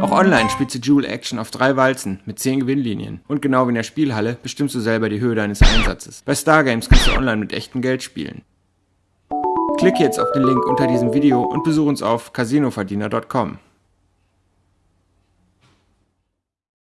Auch online spielst du Jewel Action auf drei Walzen mit 10 Gewinnlinien. Und genau wie in der Spielhalle bestimmst du selber die Höhe deines Einsatzes. Bei Stargames kannst du online mit echtem Geld spielen. Klicke jetzt auf den Link unter diesem Video und besuche uns auf casinoverdiener.com.